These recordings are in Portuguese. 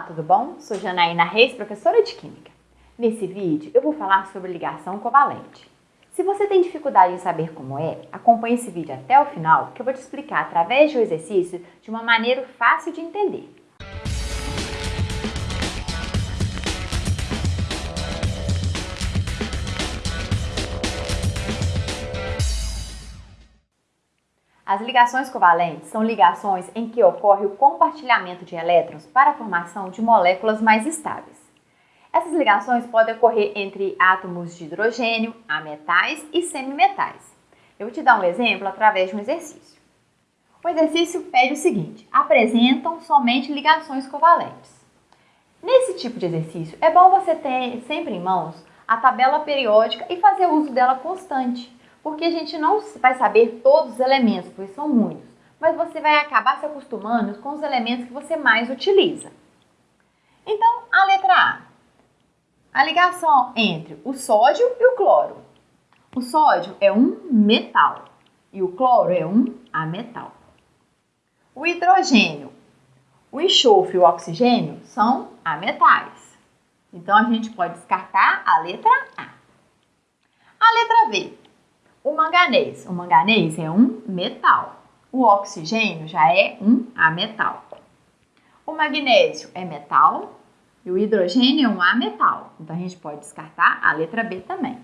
Olá, tudo bom? Sou Janaína Reis, professora de Química. Nesse vídeo eu vou falar sobre ligação covalente. Se você tem dificuldade em saber como é, acompanhe esse vídeo até o final que eu vou te explicar através de um exercício de uma maneira fácil de entender. As ligações covalentes são ligações em que ocorre o compartilhamento de elétrons para a formação de moléculas mais estáveis. Essas ligações podem ocorrer entre átomos de hidrogênio, ametais e semimetais. Eu vou te dar um exemplo através de um exercício. O exercício pede o seguinte: apresentam somente ligações covalentes. Nesse tipo de exercício, é bom você ter sempre em mãos a tabela periódica e fazer uso dela constante porque a gente não vai saber todos os elementos, pois são muitos, mas você vai acabar se acostumando com os elementos que você mais utiliza. Então, a letra A. A ligação entre o sódio e o cloro. O sódio é um metal e o cloro é um ametal. O hidrogênio, o enxofre e o oxigênio são ametais. Então, a gente pode descartar a letra A. A letra B. O manganês. O manganês é um metal. O oxigênio já é um ametal. O magnésio é metal e o hidrogênio é um ametal. Então a gente pode descartar a letra B também.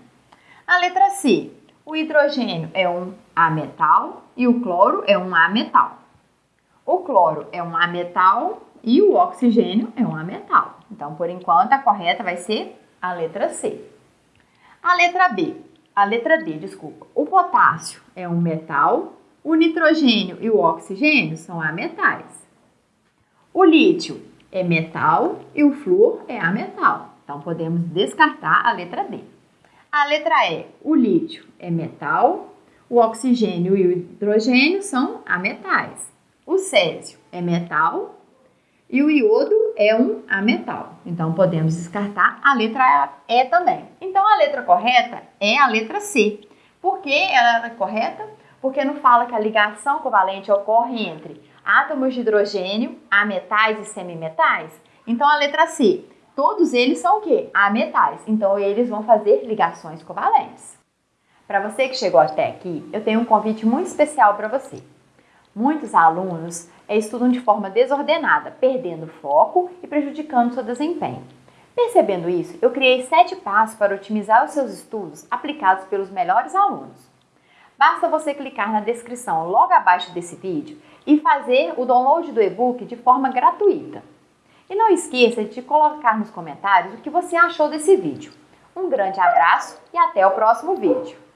A letra C. O hidrogênio é um ametal e o cloro é um ametal. O cloro é um ametal e o oxigênio é um ametal. Então, por enquanto, a correta vai ser a letra C. A letra B a letra D, desculpa. O potássio é um metal, o nitrogênio e o oxigênio são ametais. O lítio é metal e o flúor é ametal. Então podemos descartar a letra D. A letra E, o lítio é metal, o oxigênio e o hidrogênio são ametais. O césio é metal e o iodo é um ametal. Então podemos descartar a letra E também. Então a letra correta é a letra C. Por que ela é correta? Porque não fala que a ligação covalente ocorre entre átomos de hidrogênio, ametais e semimetais. Então a letra C. Todos eles são o quê? Ametais. Então eles vão fazer ligações covalentes. Para você que chegou até aqui, eu tenho um convite muito especial para você. Muitos alunos estudam de forma desordenada, perdendo foco e prejudicando seu desempenho. Percebendo isso, eu criei sete passos para otimizar os seus estudos aplicados pelos melhores alunos. Basta você clicar na descrição logo abaixo desse vídeo e fazer o download do e-book de forma gratuita. E não esqueça de colocar nos comentários o que você achou desse vídeo. Um grande abraço e até o próximo vídeo!